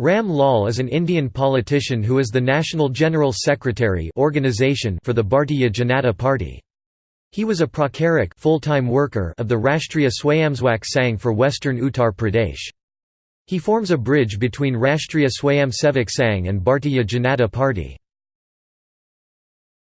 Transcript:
Ram Lal is an Indian politician who is the National General Secretary organization for the Bharatiya Janata Party. He was a pracharak full-time worker of the Rashtriya Swayamsevak Sangh for western Uttar Pradesh. He forms a bridge between Rashtriya Swayamsevak Sangh and Bharatiya Janata Party.